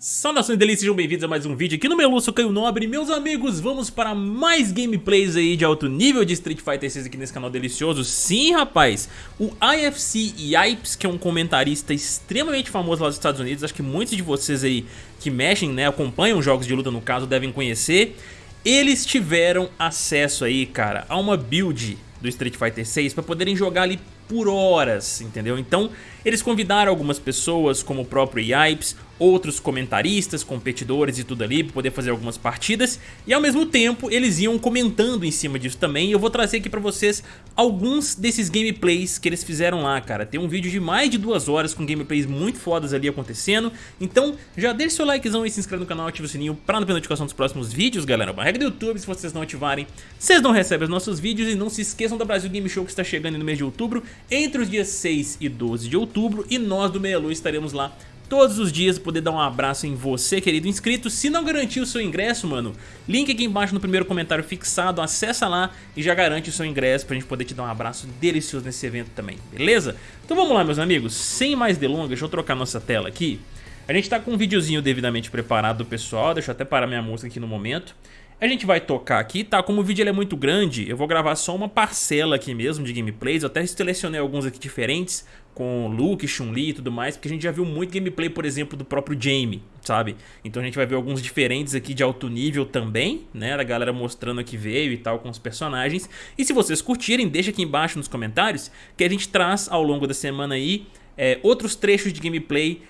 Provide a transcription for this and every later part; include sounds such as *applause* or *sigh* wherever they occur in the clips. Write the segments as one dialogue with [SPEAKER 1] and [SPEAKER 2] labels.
[SPEAKER 1] Saudações delícias, sejam bem-vindos a mais um vídeo aqui no meu Lúcio Caio Nobre. Meus amigos, vamos para mais gameplays aí de alto nível de Street Fighter 6 aqui nesse canal delicioso. Sim, rapaz, o IFC Yipes, que é um comentarista extremamente famoso lá dos Estados Unidos Acho que muitos de vocês aí que mexem, né, acompanham jogos de luta no caso, devem conhecer. Eles tiveram acesso aí, cara, a uma build do Street Fighter 6 para poderem jogar ali por horas, entendeu? Então eles convidaram algumas pessoas como o próprio Yipes, outros comentaristas, competidores e tudo ali para poder fazer algumas partidas. E ao mesmo tempo eles iam comentando em cima disso também. E eu vou trazer aqui para vocês alguns desses gameplays que eles fizeram lá, cara. Tem um vídeo de mais de duas horas com gameplays muito fodas ali acontecendo, então já deixa seu likezão e se inscreve no canal, ativa o sininho para não perder notificação dos próximos vídeos, galera. Uma regra do YouTube, se vocês não ativarem, vocês não recebem os nossos vídeos. E não se esqueçam da Brasil Game Show que está chegando no mês de outubro, entre os dias 6 e 12 de outubro e nós do Meia Lua estaremos lá todos os dias poder dar um abraço em você, querido inscrito. Se não garantiu o seu ingresso, mano, link aqui embaixo no primeiro comentário fixado, acessa lá e já garante o seu ingresso pra gente poder te dar um abraço delicioso nesse evento também, beleza? Então vamos lá, meus amigos, sem mais delongas, deixa eu trocar nossa tela aqui. A gente tá com um videozinho devidamente preparado do pessoal, deixa eu até parar minha música aqui no momento. A gente vai tocar aqui, tá? Como o vídeo é muito grande, eu vou gravar só uma parcela aqui mesmo de gameplays. Eu até selecionei alguns aqui diferentes, com Luke, Chun-Li e tudo mais, porque a gente já viu muito gameplay, por exemplo, do próprio Jamie, sabe? Então a gente vai ver alguns diferentes aqui de alto nível também, né? Da galera mostrando que veio e tal com os personagens. E se vocês curtirem, deixa aqui embaixo nos comentários, que a gente traz ao longo da semana aí é, outros trechos de gameplay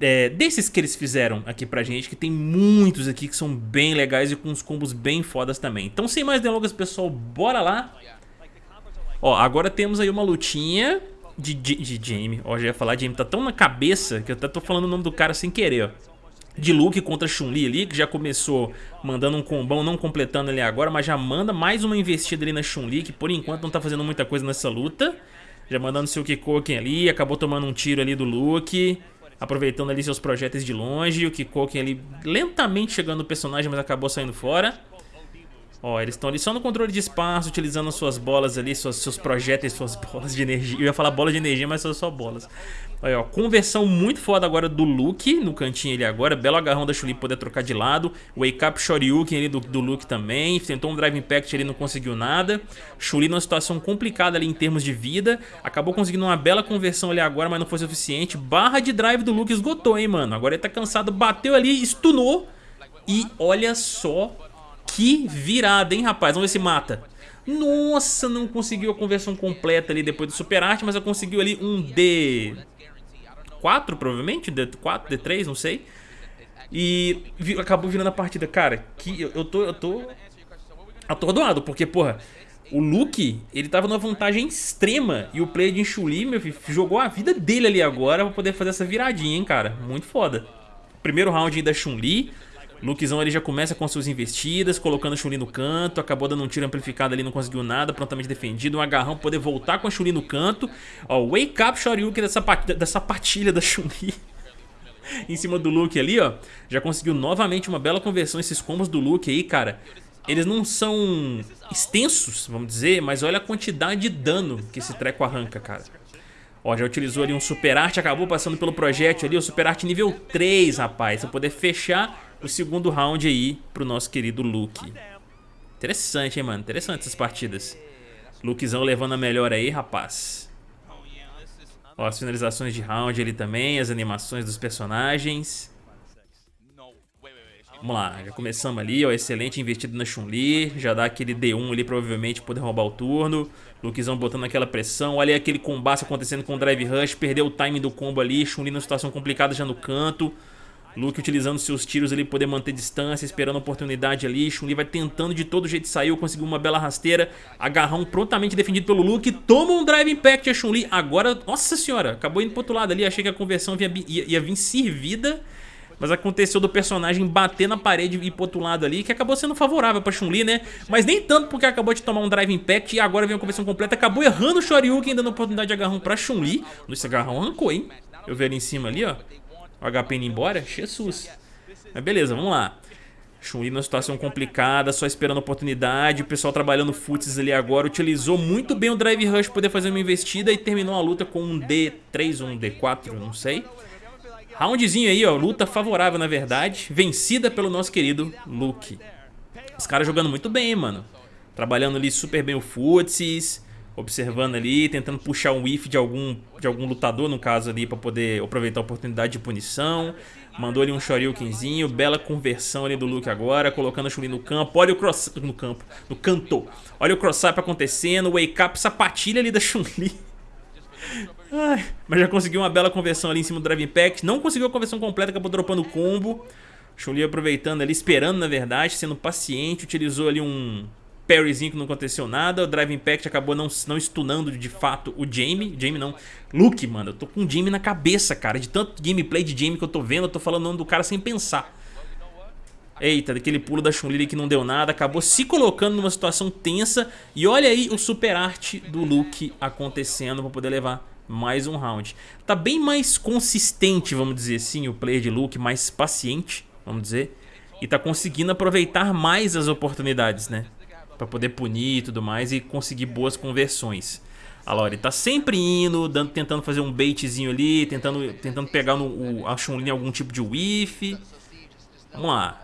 [SPEAKER 1] é, desses que eles fizeram aqui pra gente, que tem muitos aqui que são bem legais e com uns combos bem fodas também. Então sem mais delongas, pessoal, bora lá. Ó, agora temos aí uma lutinha de, de, de Jamie. Ó, já ia falar Jamie, tá tão na cabeça que eu até tô falando o nome do cara sem querer, ó. De Luke contra Chun-Li ali, que já começou mandando um combão, não completando ali agora, mas já manda mais uma investida ali na Chun-Li, que por enquanto não tá fazendo muita coisa nessa luta. Já mandando seu Kikoken ali, acabou tomando um tiro ali do Luke aproveitando ali seus projéteis de longe, o Kikoken ali lentamente chegando no personagem, mas acabou saindo fora. Ó, eles estão ali só no controle de espaço, utilizando suas bolas ali, suas, seus projéteis, suas *laughs* bolas de energia. Eu ia falar bola de energia, mas são só bolas. Olha, ó, conversão muito foda agora do Luke, no cantinho ali agora. Belo agarrão da Chuli poder trocar de lado. Wake Up Shoryuken ali do, do Luke também. Tentou um Drive Impact ali, não conseguiu nada. Chuli numa situação complicada ali em termos de vida. Acabou conseguindo uma bela conversão ali agora, mas não foi suficiente. Barra de drive do Luke esgotou, hein, mano. Agora ele tá cansado, bateu ali, stunou. E olha só que virada, hein, rapaz? Vamos ver se mata. Nossa, não conseguiu a conversão completa ali depois do Super Arte, mas eu conseguiu ali um D... 4 provavelmente, D4, D3, não sei. E acabou virando a partida. Cara, que eu, tô, eu tô atordoado, porque, porra, o Luke, ele tava numa vantagem extrema e o player de Chuli, meu filho, jogou a vida dele ali agora pra poder fazer essa viradinha, hein, cara. Muito foda. Primeiro round da Chun-Li, Lukezão ele já começa com suas investidas, colocando a Chun-Li no canto, acabou dando um tiro amplificado ali, não conseguiu nada, prontamente defendido, um agarrão poder voltar com a Chun-Li no canto. Ó, Wake Up Shoryuken dessa, dessa patilha da Chun-Li. *laughs* em cima do Luke ali, ó. Já conseguiu novamente uma bela conversão esses combos do Luke aí, cara. Eles não são extensos, vamos dizer, mas olha a quantidade de dano que esse treco arranca, cara. Ó, já utilizou ali um Super Arte, acabou passando pelo projétil ali, o Super Arte nível 3, rapaz. Pra poder fechar o segundo round aí pro nosso querido Luke. Interessante, hein, mano? Interessante essas partidas. Lukezão levando a melhor aí, rapaz. Ó, as finalizações de round ali também, as animações dos personagens. Vamos lá, já começamos ali, ó, excelente investido na Chun-Li, já dá aquele D1 ali provavelmente poder roubar o turno. Lukezão botando aquela pressão, olha aí aquele combate acontecendo com o Drive Rush, perdeu o timing do combo ali, Chun-Li numa situação complicada já no canto. Luke utilizando seus tiros ali, poder manter distância, esperando a oportunidade ali. Chun-Li vai tentando de todo jeito sair, conseguiu uma bela rasteira. Agarrão prontamente defendido pelo Luke. Toma um Drive Impact a Chun-Li. Agora, nossa senhora, acabou indo pro outro lado ali. Achei que a conversão ia, ia, ia vir servida. Mas aconteceu do personagem bater na parede e ir pro outro lado ali, que acabou sendo favorável pra Chun-Li, né? Mas nem tanto porque acabou de tomar um Drive Impact e agora vem a conversão completa. Acabou errando o Shoryuken, dando oportunidade de agarrão pra Chun-Li. Esse agarrão arrancou, hein? Eu vi ali em cima ali, ó. O HP indo embora? Jesus. Mas beleza, vamos lá. Chun-Li numa situação complicada, só esperando oportunidade. O pessoal trabalhando futs ali agora. Utilizou muito bem o Drive Rush poder fazer uma investida e terminou a luta com um D3 ou um D4, não sei. Roundzinho aí, ó, luta favorável na verdade, vencida pelo nosso querido Luke. Os caras jogando muito bem, mano. Trabalhando ali super bem o futsis, observando ali, tentando puxar um whiff de algum, de algum lutador, no caso ali, pra poder aproveitar a oportunidade de punição. Mandou ali um Shoryukenzinho, bela conversão ali do Luke agora, colocando a Chun-Li no campo. Olha o cross... no campo, no canto. Olha o cross-up acontecendo, wake up, sapatilha ali da Chun-Li. mas já conseguiu uma bela conversão ali em cima do Drive Impact. Não conseguiu a conversão completa, acabou dropando o combo. Chun-Li aproveitando ali, esperando na verdade, sendo paciente. Utilizou ali um parryzinho que não aconteceu nada. O Drive Impact acabou não, não stunando de fato o Jamie. Jamie não, Luke, mano. Eu tô com o Jamie na cabeça, cara. De tanto gameplay de Jamie que eu tô vendo, eu tô falando o nome do cara sem pensar. Eita, daquele pulo da Chun-Li que não deu nada, acabou se colocando numa situação tensa. E olha aí o super arte do Luke acontecendo pra poder levar mais um round. Tá bem mais consistente, vamos dizer assim, o player de Luke, mais paciente, vamos dizer. E tá conseguindo aproveitar mais as oportunidades, né? Pra poder punir e tudo mais e conseguir boas conversões. A Lori tá sempre indo, dando, tentando fazer um baitzinho ali, tentando, tentando pegar no, o, a Chun-Li algum tipo de whiff. Vamos lá.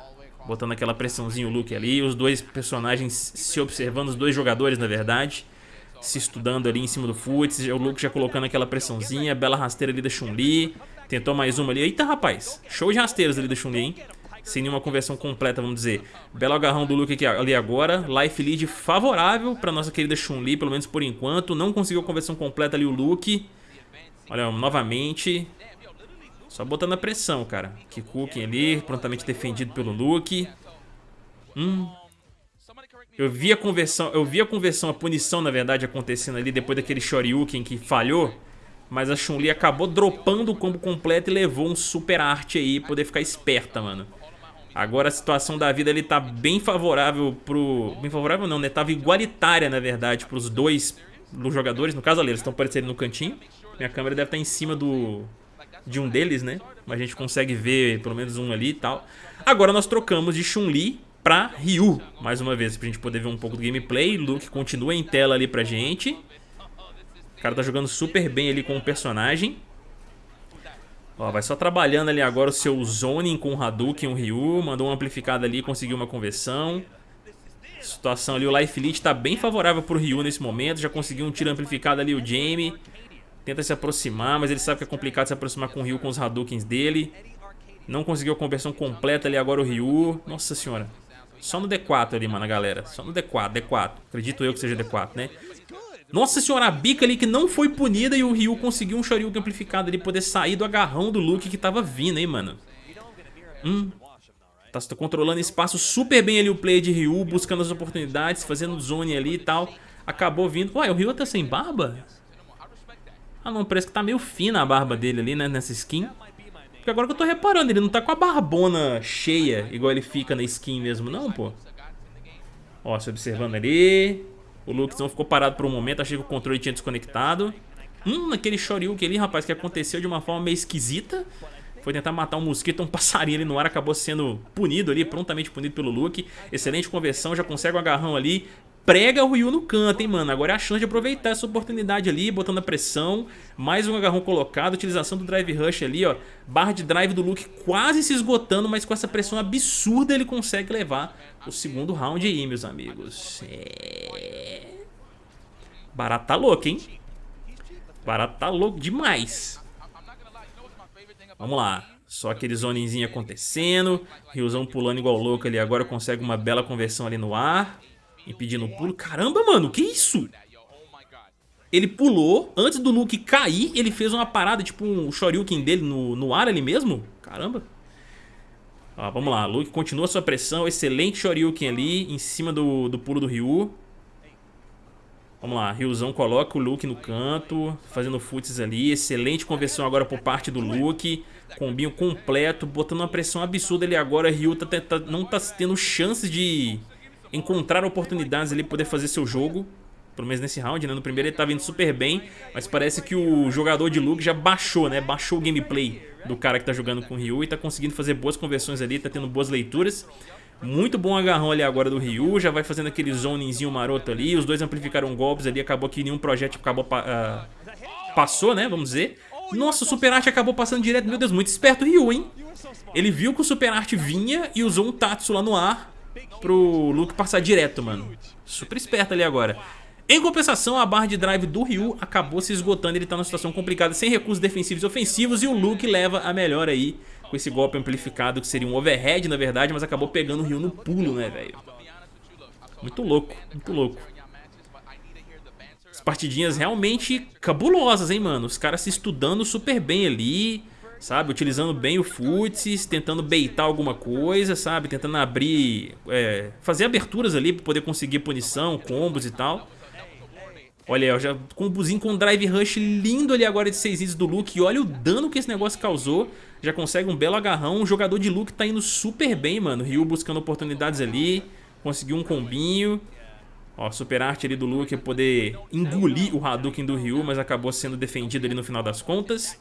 [SPEAKER 1] Botando aquela pressãozinha o Luke ali, os dois personagens se observando, os dois jogadores na verdade se estudando ali em cima do Futs, o Luke já colocando aquela pressãozinha, bela rasteira ali da Chun-Li, tentou mais uma ali, eita rapaz, show de rasteiras ali da Chun-Li, hein? Sem nenhuma conversão completa, vamos dizer. Belo agarrão do Luke aqui, ali agora. Life lead favorável para nossa querida Chun-Li, pelo menos por enquanto. Não conseguiu a conversão completa ali o Luke. Olha, novamente. Só botando a pressão, cara. Kikuken ali, prontamente defendido pelo Luke. Hum, eu vi a conversão, eu vi a conversão, a punição na verdade acontecendo ali depois daquele Shoryuken que falhou, mas a Chun-Li acabou dropando o combo completo e levou um super arte aí, poder ficar esperta, mano. Agora a situação da vida ele tá bem favorável pro... Bem favorável não, né? Tava igualitária, na verdade, pros dois dos jogadores. No caso ali, eles estão aparecendo no cantinho. Minha câmera deve estar em cima do... De um deles, né? Mas a gente consegue ver pelo menos um ali e tal. Agora nós trocamos de Chun-Li pra Ryu, mais uma vez, pra gente poder ver um pouco do gameplay. Luke continua em tela ali pra gente. O cara tá jogando super bem ali com o personagem. Ó, vai só trabalhando ali agora o seu zoning com o Hadouken o Ryu. Mandou uma amplificada ali, conseguiu uma conversão. Situação ali, o Life Elite tá bem favorável pro Ryu nesse momento. Já conseguiu um tiro amplificado ali o Jamie. Tenta se aproximar, mas ele sabe que é complicado se aproximar com o Ryu com os Hadoukens dele. Não conseguiu a conversão completa ali agora o Ryu. Nossa senhora. Só no D4 ali, mano, galera. Só no D4, D4. Acredito eu que seja D4, né? Nossa senhora, a bica ali que não foi punida e o Ryu conseguiu um Shoryuken amplificado ali, poder sair do agarrão do Luke que tava vindo, hein, mano. Hum. Tá, tá controlando espaço super bem ali o play de Ryu, buscando as oportunidades, fazendo zone ali e tal. Acabou vindo. Ué, o Ryu tá sem barba? Ah, não, parece que tá meio fina a barba dele ali, né, nessa skin. Porque agora que eu tô reparando, ele não tá com a barbona cheia, igual ele fica na skin mesmo, não, pô. Ó, se observando ali. O Lukezão ficou parado por um momento, achei que o controle tinha desconectado. Hum, naquele Shoryuken ali, rapaz, que aconteceu de uma forma meio esquisita. Foi tentar matar um mosquito, um *laughs* passarinho ali no ar, acabou sendo punido ali, prontamente punido pelo Luke. Excelente conversão, já consegue um agarrão ali prega o Ryu no canto, hein, mano. Agora é a chance de aproveitar essa oportunidade ali, botando a pressão. Mais um agarrão colocado, utilização do Drive Rush ali, ó. Barra de drive do Luke quase se esgotando, mas com essa pressão absurda ele consegue levar o segundo round aí, meus amigos. É... Barato tá louco, hein? Barato tá louco demais. Vamos lá. Só aquele zonezinho acontecendo. Ryuzão pulando igual louco ali. Agora consegue uma bela conversão ali no ar. Impedindo o pulo. Caramba, mano, que isso? Ele pulou, antes do Luke cair, ele fez uma parada, tipo um Shoryuken dele no, no ar ali mesmo. Caramba. Ó, vamos lá, Luke continua sua pressão, excelente Shoryuken ali, em cima do, do pulo do Ryu. Vamos lá, Ryuzão coloca o Luke no canto, fazendo futs ali, excelente conversão agora por parte do Luke. Combinho completo, botando uma pressão absurda ali agora, Ryu tá, tá, não tá tendo chances de encontrar oportunidades ali poder fazer seu jogo. Pelo menos nesse round, né? No primeiro ele tá vindo super bem, mas parece que o jogador de Luke já baixou, né? Baixou o gameplay do cara que tá jogando com o Ryu e tá conseguindo fazer boas conversões ali, tá tendo boas leituras. Muito bom agarrão ali agora do Ryu, já vai fazendo aquele zonezinho maroto ali, os dois amplificaram golpes ali, acabou que nenhum projeto acabou, uh, passou, né? Vamos dizer. Nossa, o Super Art acabou passando direto. Meu Deus, muito esperto o Ryu, hein? Ele viu que o Super Art vinha e usou um Tatsu lá no ar pro Luke passar direto, mano. Super esperto ali agora. Em compensação, a barra de drive do Ryu acabou se esgotando, ele tá numa situação complicada, sem recursos defensivos e ofensivos, e o Luke leva a melhor aí, com esse golpe amplificado, que seria um overhead, na verdade, mas acabou pegando o Ryu no pulo, né, velho? Muito louco, muito louco. As partidinhas realmente cabulosas, hein, mano? Os caras se estudando super bem ali, sabe? Utilizando bem o futs, tentando beitar alguma coisa, sabe? Tentando abrir, é, fazer aberturas ali pra poder conseguir punição, combos e tal. Olha aí, já combozinho com drive rush lindo ali agora de 6 hits do Luke. E olha o dano que esse negócio causou. Já consegue um belo agarrão. O jogador de Luke tá indo super bem, mano. Ryu buscando oportunidades ali. Conseguiu um combinho. Ó, super arte ali do Luke poder engolir o Hadouken do Ryu, mas acabou sendo defendido ali no final das contas.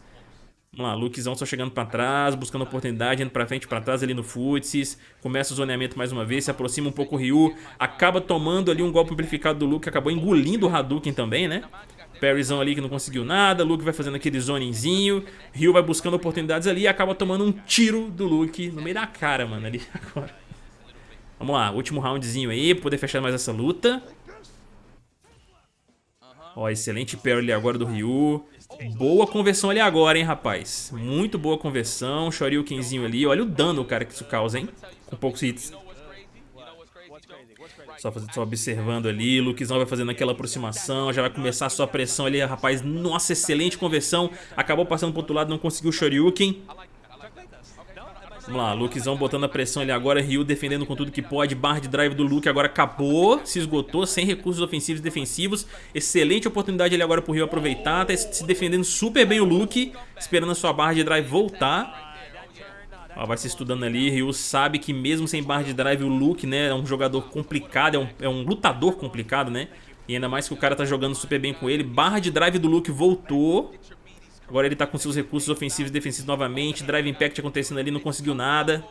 [SPEAKER 1] Vamos lá, Lukezão só chegando pra trás, buscando oportunidade, indo pra frente, pra trás ali no Futsis. Começa o zoneamento mais uma vez, se aproxima um pouco o Ryu. Acaba tomando ali um golpe amplificado do Luke, acabou engolindo o Hadouken também, né? Parryzão ali que não conseguiu nada, Luke vai fazendo aquele zoninzinho. Ryu vai buscando oportunidades ali e acaba tomando um tiro do Luke no meio da cara, mano, ali *laughs* agora. Vamos lá, último roundzinho aí, poder fechar mais essa luta. Ó, excelente parry ali agora do Ryu. Boa conversão ali agora, hein, rapaz. Muito boa conversão. Shoryukenzinho ali. Olha o dano, cara, que isso causa, hein. Com poucos hits. Só, só observando ali, Lukezão vai fazendo aquela aproximação, já vai começar a sua pressão ali, rapaz, nossa, excelente conversão, acabou passando pro outro lado, não conseguiu o Shoryuken, Vamos lá, Lukezão botando a pressão ali agora, Ryu defendendo com tudo que pode, barra de drive do Luke agora acabou, se esgotou, sem recursos ofensivos e defensivos, excelente oportunidade ali agora pro Ryu aproveitar, tá se defendendo super bem o Luke, esperando a sua barra de drive voltar. Ó, vai se estudando ali, Ryu sabe que mesmo sem barra de drive o Luke, né, é um jogador complicado, é um, é um lutador complicado, né, e ainda mais que o cara tá jogando super bem com ele, barra de drive do Luke voltou, Agora ele tá com seus recursos ofensivos e defensivos novamente. Drive Impact acontecendo ali, não conseguiu nada.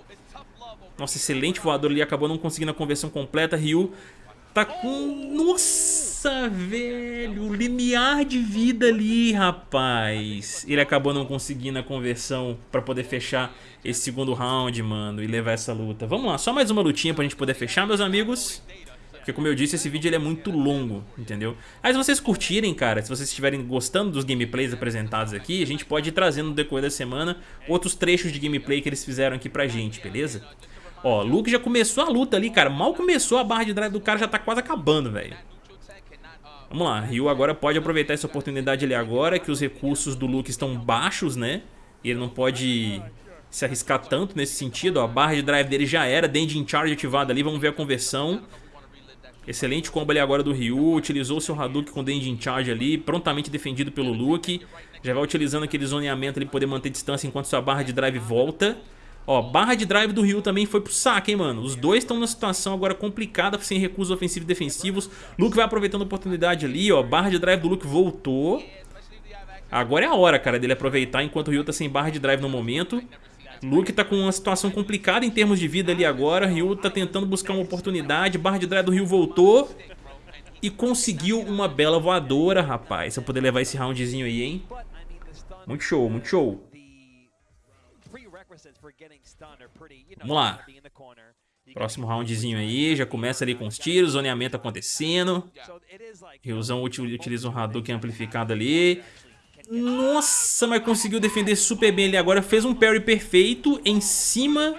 [SPEAKER 1] Nossa, excelente voador ali, acabou não conseguindo a conversão completa. Ryu tá com... Nossa, velho, limiar de vida ali, rapaz. Ele acabou não conseguindo a conversão pra poder fechar esse segundo round, mano, e levar essa luta. Vamos lá, só mais uma lutinha pra gente poder fechar, meus amigos. Porque como eu disse, esse vídeo ele é muito longo, entendeu? Mas se vocês curtirem, cara, se vocês estiverem gostando dos gameplays apresentados aqui, a gente pode ir trazendo no decorrer da semana outros trechos de gameplay que eles fizeram aqui pra gente, beleza? Ó, Luke já começou a luta ali, cara. Mal começou a barra de drive do cara, já tá quase acabando, velho. Vamos lá, Ryu agora pode aproveitar essa oportunidade ali agora, que os recursos do Luke estão baixos, né? E ele não pode se arriscar tanto nesse sentido, ó. A barra de drive dele já era, Dandy in Charge ativada ali, vamos ver a conversão. Excelente combo ali agora do Ryu, utilizou seu Hadouken com Denji in Charge ali, prontamente defendido pelo Luke. Já vai utilizando aquele zoneamento ali pra poder manter distância enquanto sua barra de drive volta. Ó, barra de drive do Ryu também foi pro saco, hein, mano. Os dois estão numa situação agora complicada, sem recursos ofensivos e defensivos. Luke vai aproveitando a oportunidade ali, ó. Barra de drive do Luke voltou. Agora é a hora, cara, dele aproveitar enquanto o Ryu tá sem barra de drive no momento. Luke tá com uma situação complicada em termos de vida ali agora. Ryu tá tentando buscar uma oportunidade. Barra de drive do Ryu voltou. E conseguiu uma bela voadora, rapaz. Se eu poder levar esse roundzinho aí, hein? Muito show, muito show. Vamos lá. Próximo roundzinho aí, já começa ali com os tiros, zoneamento acontecendo. Ryuzão utiliza um Hadouken amplificado ali. Nossa, mas conseguiu defender super bem ali agora. Fez um parry perfeito em cima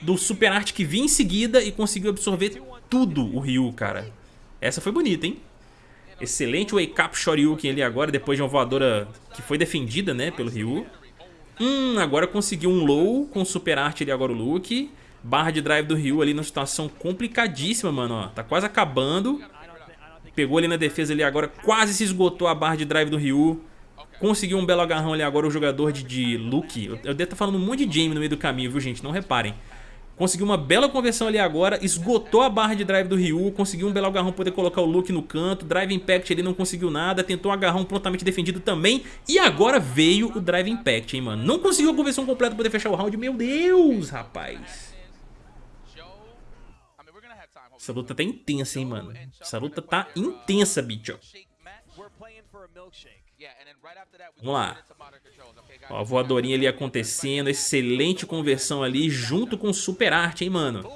[SPEAKER 1] do Super Art que vinha em seguida e conseguiu absorver tudo o Ryu, cara. Essa foi bonita, hein? Excelente Wake Up Shoryuken ali agora, depois de uma voadora que foi defendida, né, pelo Ryu. Hum, agora conseguiu um low com Super Art ali agora o Luke. Barra de drive do Ryu ali numa situação complicadíssima, mano, ó. Tá quase acabando. Pegou ali na defesa ali agora, quase se esgotou a barra de drive do Ryu. Conseguiu um belo agarrão ali agora o jogador de, de Luke. Eu, eu devo estar falando um monte de Jamie no meio do caminho, viu, gente? Não reparem. Conseguiu uma bela conversão ali agora, esgotou a barra de drive do Ryu, conseguiu um belo agarrão poder colocar o Luke no canto, Drive Impact ele não conseguiu nada, tentou um agarrão prontamente defendido também, e agora veio o Drive Impact, hein, mano. Não conseguiu a conversão completa para poder fechar o round, meu Deus, rapaz. Essa luta tá intensa, hein, mano. Essa luta tá intensa, bicho. Vamos lá. Ó, a voadorinha ali acontecendo, excelente conversão ali junto com super arte, hein, mano.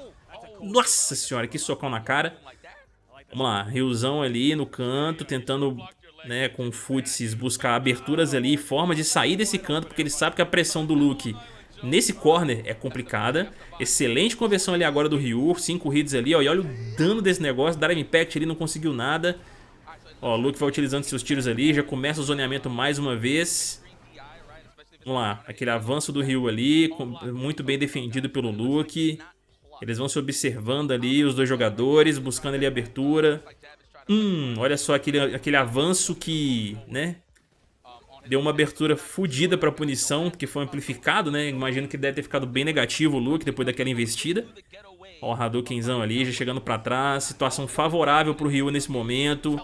[SPEAKER 1] Nossa senhora, que socão na cara. Vamos lá, Riozão ali no canto, tentando, né, com o Futsis buscar aberturas ali, forma de sair desse canto, porque ele sabe que a pressão do Luke nesse corner é complicada. Excelente conversão ali agora do Ryu, 5 hits ali, ó, e olha o dano desse negócio, Dark Impact ali não conseguiu nada. Ó, o Luke vai utilizando seus tiros ali, já começa o zoneamento mais uma vez. Vamos lá, aquele avanço do Ryu ali, muito bem defendido pelo Luke. Eles vão se observando ali, os dois jogadores, buscando ali a abertura. Hum, olha só aquele, aquele avanço que, né, deu uma abertura fodida pra punição, porque foi amplificado, né? Imagino que deve ter ficado bem negativo o Luke depois daquela investida. Ó, o Hadoukenzão ali, já chegando pra trás. Situação favorável pro Ryu nesse momento.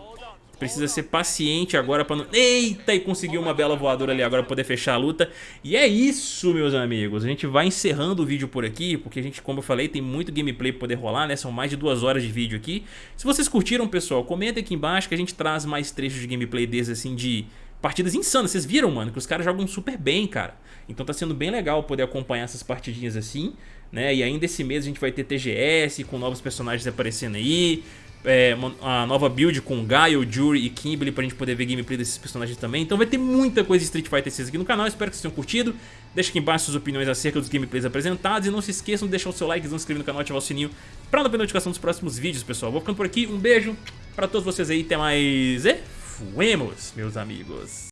[SPEAKER 1] Precisa ser paciente agora pra não... Eita, e conseguiu uma bela voadora ali agora pra poder fechar a luta. E é isso, meus amigos. A gente vai encerrando o vídeo por aqui, porque a gente, como eu falei, tem muito gameplay pra poder rolar, né? São mais de duas horas de vídeo aqui. Se vocês curtiram, pessoal, comenta aqui embaixo que a gente traz mais trechos de gameplay desses, assim, de partidas insanas. Vocês viram, mano, que os caras jogam super bem, cara. Então tá sendo bem legal poder acompanhar essas partidinhas assim, né? E ainda esse mês a gente vai ter TGS com novos personagens aparecendo aí é, a nova build com Gaio, Jury e Kimberly pra gente poder ver gameplay desses personagens também. Então vai ter muita coisa de Street Fighter 6 aqui no canal, espero que vocês tenham curtido. Deixe aqui embaixo suas opiniões acerca dos gameplays apresentados e não se esqueçam de deixar o seu like, se inscrever no canal e ativar o sininho pra não perder notificação dos próximos vídeos, pessoal. Vou ficando por aqui, um beijo pra todos vocês aí, até mais e fuemos, meus amigos.